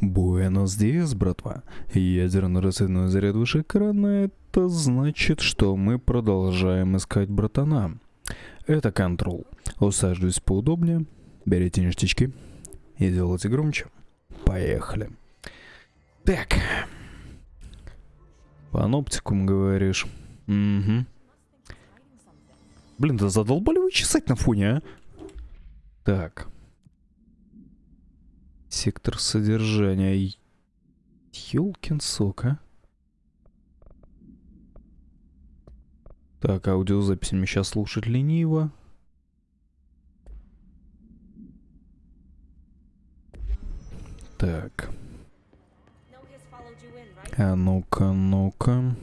Буэнос Диас, братва. Ядерно-рассветной заряд выше экрана, это значит, что мы продолжаем искать братана. Это контрол. Усаживайтесь поудобнее, берите ништячки и делайте громче. Поехали. Так. Паноптикум, говоришь? Угу. Блин, да задолбали вы чесать на фоне, а? Так. Сектор содержания. Ёлкин сок, а? Так, аудиозапись мне сейчас слушать лениво. Так. А ну-ка, ну-ка.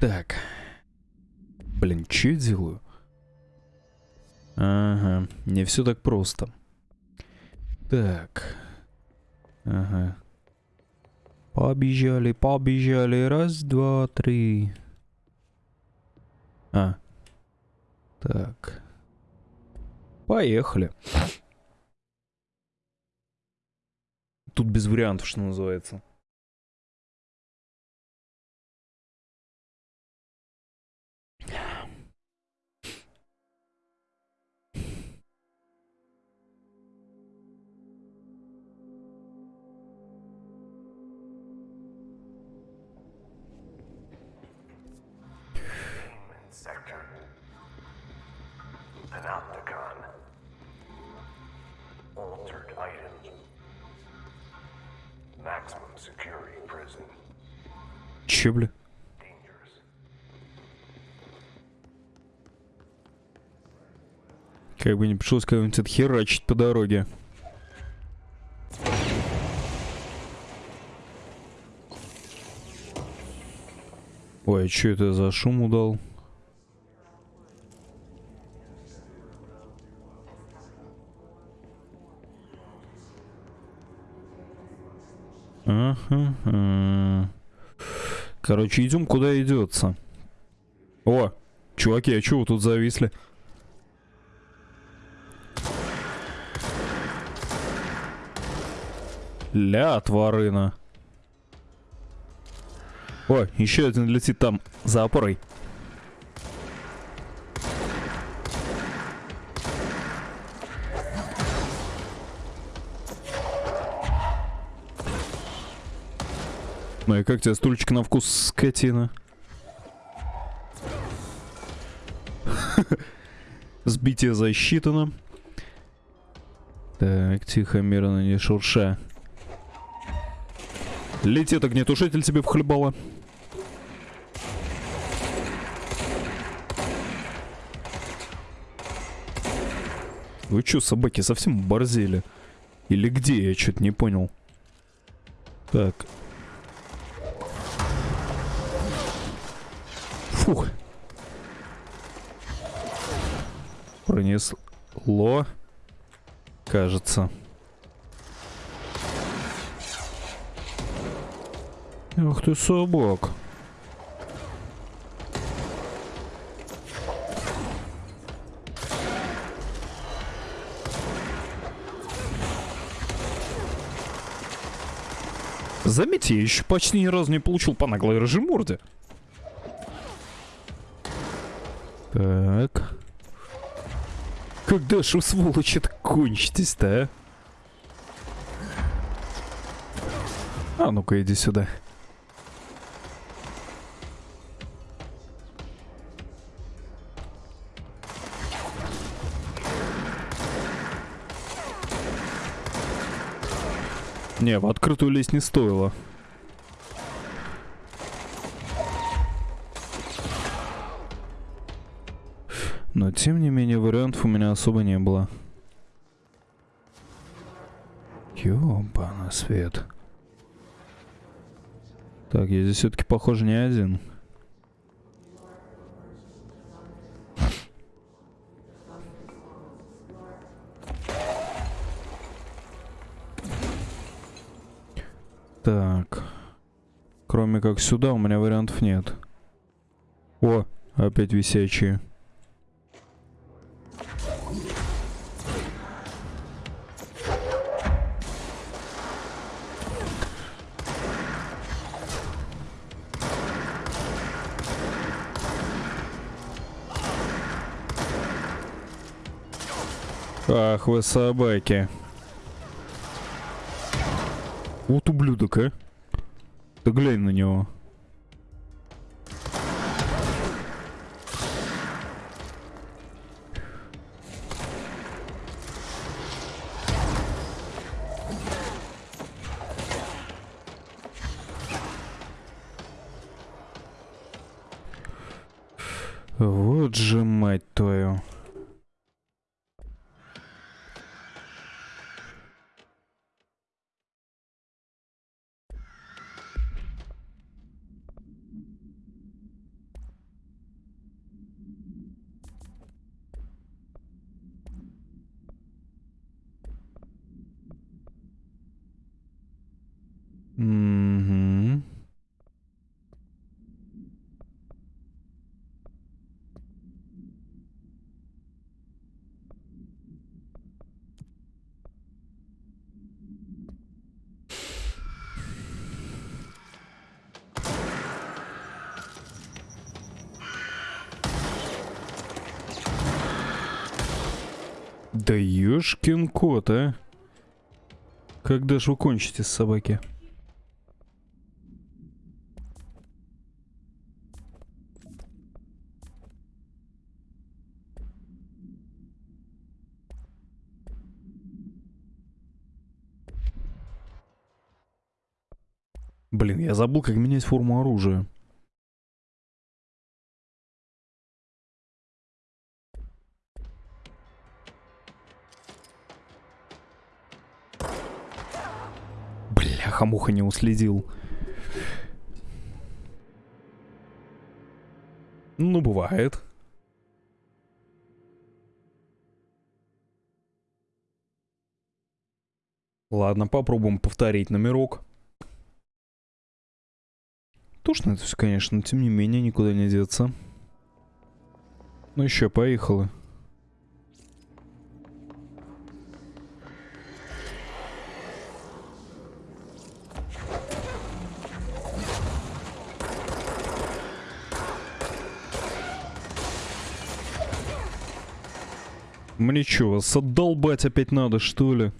Так. Блин, что я делаю? Ага, не все так просто. Так. Ага. Побежали, побежали. Раз, два, три. А. Так. Поехали. Тут без вариантов, что называется. Че, бля? Как бы не пришлось кого-нибудь отхерачить по дороге. Ой, а что это за шум удал? Ага. Короче, идем куда идется. О, чуваки, а чего вы тут зависли? Ля, тварына. О, еще один летит там, за опорой. Ну и как тебе стульчик на вкус, скотина? Сбитие засчитано. Так, тихо, мирно, не шурша. Летит огнетушитель тебе вхлебало. Вы чё, собаки, совсем борзели? Или где? Я что-то не понял. Так. Фух. Пронесло. Кажется. Ах ты собак. Заметьте, я еще почти ни разу не получил по наглой рыжей морде. Так. Когда ж вы, сволочь, это кончитесь-то, а? А ну-ка, иди сюда. Не, в открытую лезть не стоило. Особо не было. Ёбана свет. Так, я здесь все-таки, похоже, не один. Так. Кроме как сюда у меня вариантов нет. О, опять висячие. Ах вы собаки. Вот ублюдок, а. Ты глянь на него. Вот же мать твою. Да ёшкин кот, а. Когда ж вы кончите, собаки? Блин, я забыл, как менять форму оружия. Бляха-муха не уследил. Ну, бывает. Ладно, попробуем повторить номерок. Тушно это все, конечно, но тем не менее никуда не деться. Ну еще, поехали. Мне чё, вас отдолбать опять надо, что ли?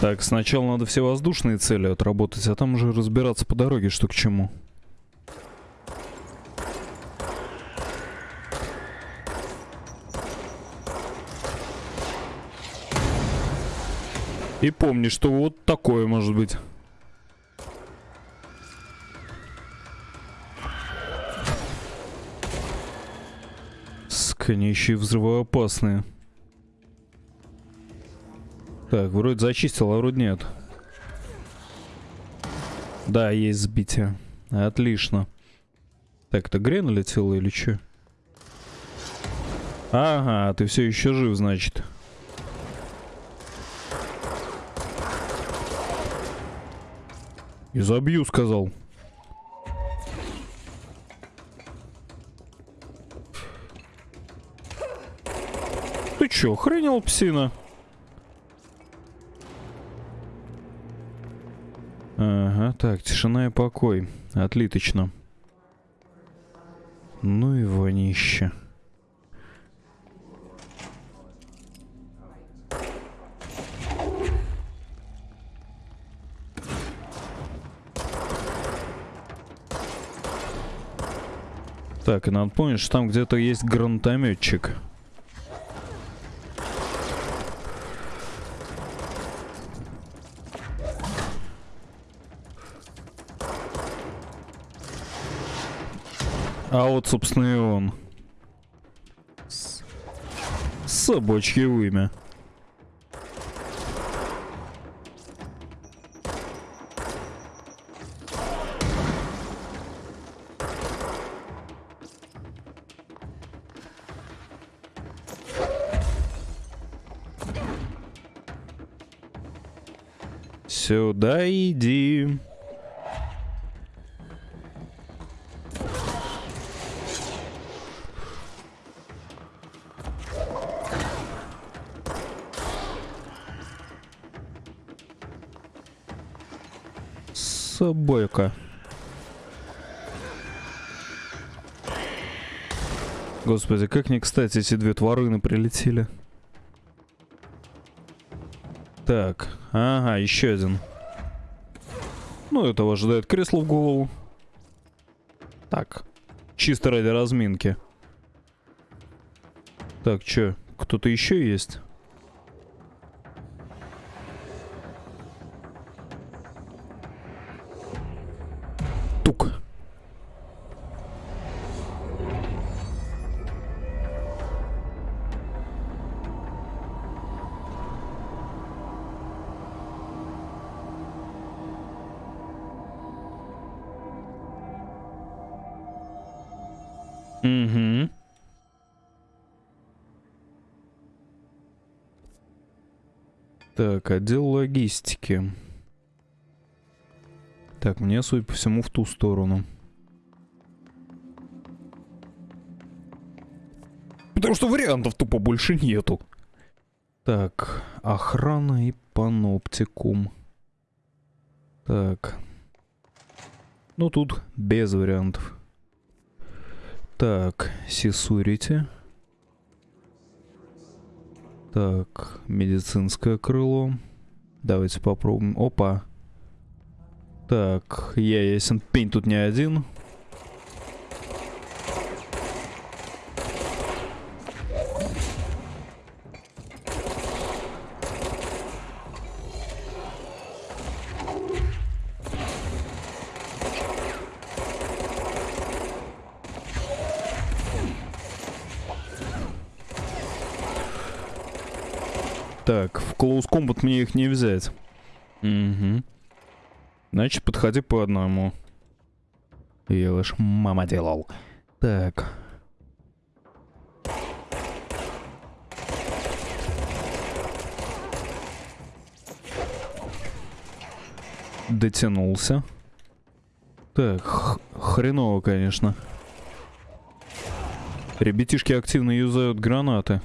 Так, сначала надо все воздушные цели отработать, а там уже разбираться по дороге, что к чему. И помни, что вот такое может быть. И взрывоопасные. Так, вроде зачистил, а вроде нет. Да, есть сбитие. Отлично. Так, это Грен летел или что? Ага, ты все еще жив, значит. И забью, сказал. Ты чё, охренел, псина? Так, тишина и покой. Отлично. Ну и вонище. Так, и надо помнить, что там где-то есть гранатометчик. А вот, собственно, и он. С... Собачье вымя. Сюда иди. Собойка. Господи, как не кстати эти две тварыны прилетели. Так, ага, еще один. Ну, этого ожидает кресло в голову. Так, чисто ради разминки. Так, чё, кто-то еще есть? Так, отдел логистики. Так, мне, судя по всему, в ту сторону. Потому что вариантов тупо больше нету. Так, охрана и паноптикум. Так. Ну, тут без вариантов. Так, сисурите. Так, медицинское крыло. Давайте попробуем. Опа. Так, я ясен пень тут не один. Так, в Close Combat мне их не взять. Угу. Значит, подходи по одному. Я лишь мама делал. Так. Дотянулся. Так, хреново, конечно. Ребятишки активно юзают гранаты.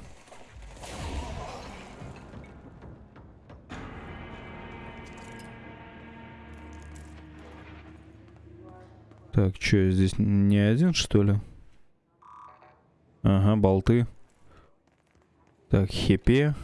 Так, что, здесь не один, что ли? Ага, болты. Так, хипе.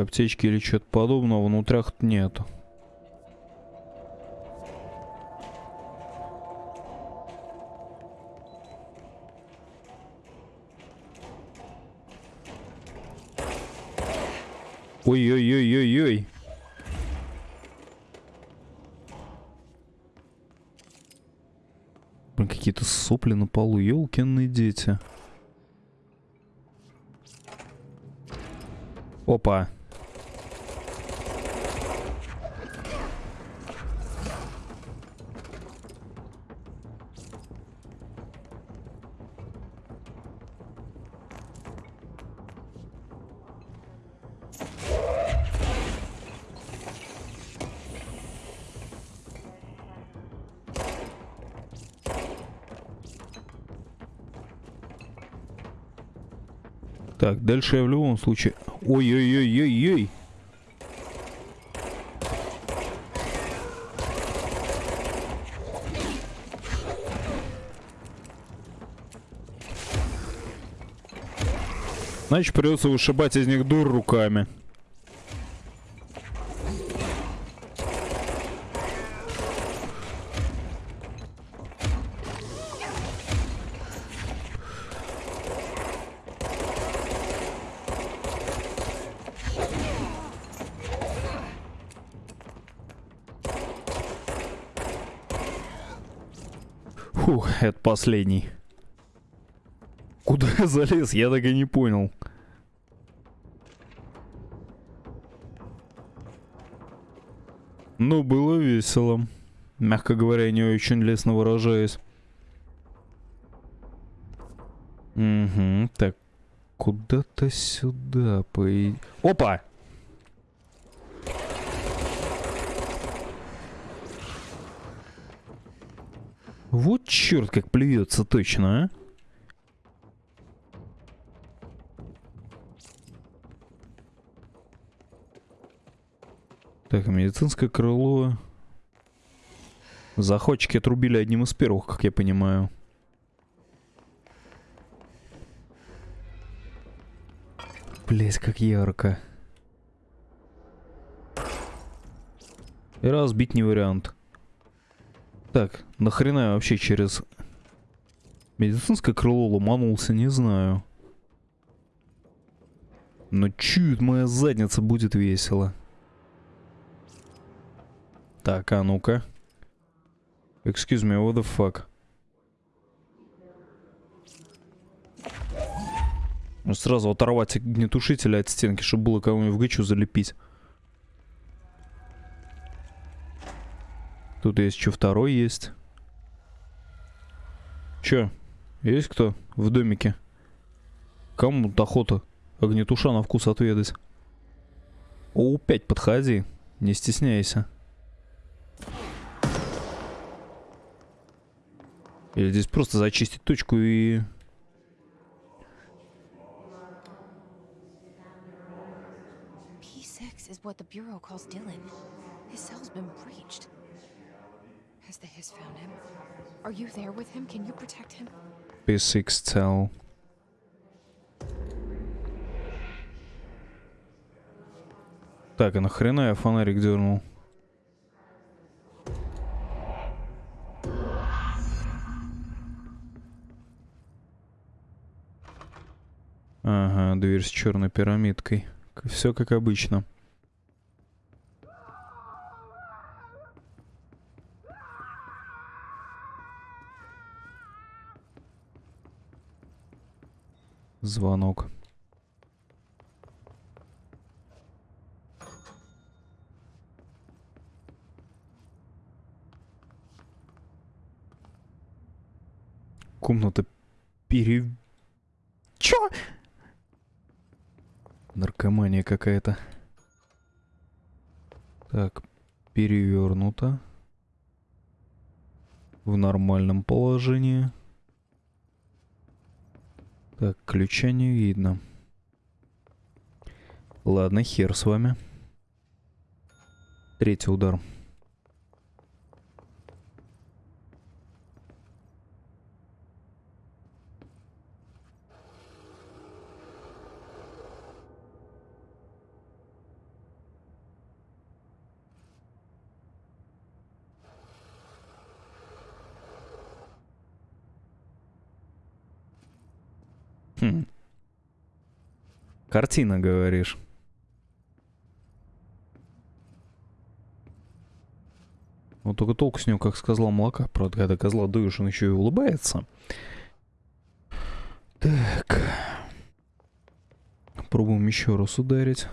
Аптечки или что-то подобного внутрях нету. Ой-ой-ой-ой-ой. Блин, какие-то сопли на полу, елкины дети. Опа. Так, дальше я в любом случае... Ой-ой-ой-ой-ой. Значит, придется вышибать из них дур руками. Фух, это последний. Куда я залез, я так и не понял. Ну, было весело. Мягко говоря, не очень лестно выражаясь. Угу, так. Куда-то сюда по... Опа! Вот черт, как плюется точно, а? Так, медицинское крыло. Заходчики отрубили одним из первых, как я понимаю. Блять, как ярко. И разбить не вариант. Так, нахрена я вообще через медицинское крыло ломанулся, не знаю. Но чуть моя задница будет весело. Так, а ну-ка. Excuse me, what the fuck? Ну, Сразу оторвать огнетушителя от стенки, чтобы было кого-нибудь в гычу залепить. Тут есть еще второй есть. Че? Есть кто в домике? Кому охота огнетуша на вкус отведать? О, 5 подходи, не стесняйся. Или здесь просто зачистить точку и... P6 is what the Bureau calls Dylan. His cell's been breached. Has the Hiss found him? Are you there with him? Can you protect him? P6 cell. Так, а нахрена я фонарик дернул? Ага, дверь с черной пирамидкой. Все как обычно. Звонок. Комната пере... Чё? Наркомания какая-то. Так, перевернуто. В нормальном положении. Так, ключа не видно. Ладно, хер с вами. Третий удар. Хм. Картина, говоришь. Вот только толку с него, как с козла молока. Правда, когда козла дуешь, он еще и улыбается. Так. Пробуем еще раз ударить.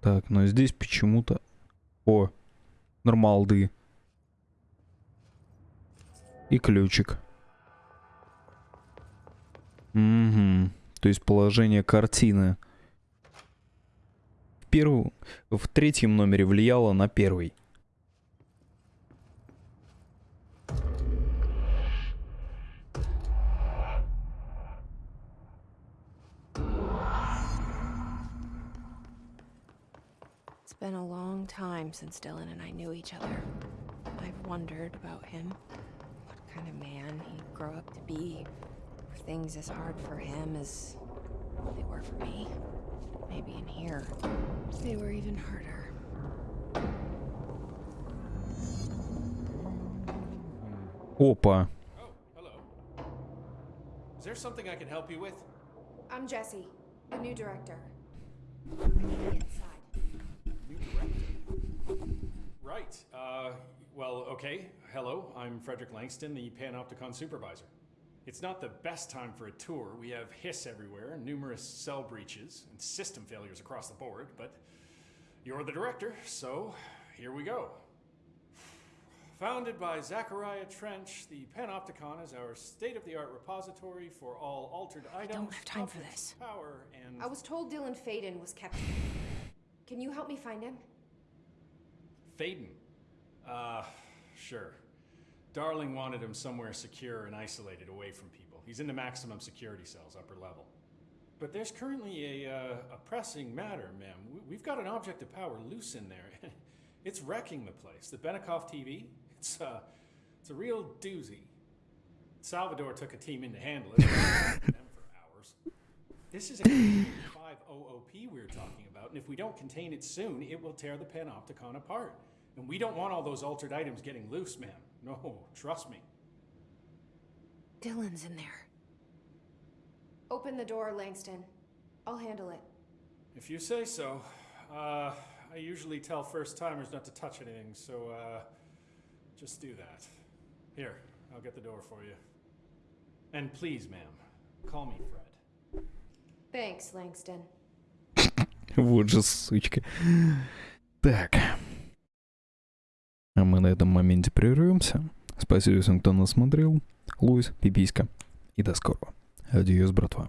Так, но здесь почему-то... О, нормалды. И ключик. Угу. То есть положение картины в, первом, в третьем номере влияло на первый. Been a long time since Dylan and I knew each other. I've wondered about him. What kind of man he'd grow up to be. Were things as hard for him as they were for me? Maybe in here, they were even harder. Опа. Oh, hello. Is there something I can help you with? I'm Jesse, the new director. New director. Right. Uh, well, okay. Hello, I'm Frederick Langston, the Panopticon supervisor. It's not the best time for a tour. We have hiss everywhere, numerous cell breaches, and system failures across the board, but you're the director, so here we go. Founded by Zachariah Trench, the Panopticon is our state-of-the-art repository for all altered items. I don't have time for this. Power and I was told Dylan Faden was kept. Can you help me find him? Faden. Uh, sure. Darling wanted him somewhere secure and isolated away from people. He's in the maximum security cells, upper level. But there's currently a, uh, a pressing matter, ma'am. We- We've got an object of power loose in there. it's wrecking the place. The Benikoff TV, it's, uh, it's a real doozy. Salvador took a team in to handle it. them for hours. This is a 5OOP we're talking about, and if we don't contain it soon, it will tear the Panopticon apart. And we don't want all those altered items getting loose, ma'am. No, trust me. Dylan's in there. Open the door, Langston. I'll handle it. If you say so. Uh, I usually tell first timers not to touch anything, so uh, just do that. Here, I'll get the door for you. And please, ma'am, call me Fred. Thanks, Langston. Вот же сучка. Так. А мы на этом моменте прервемся. Спасибо всем, кто нас смотрел. Луис, пиписька. И до скорого. Адьос, братва.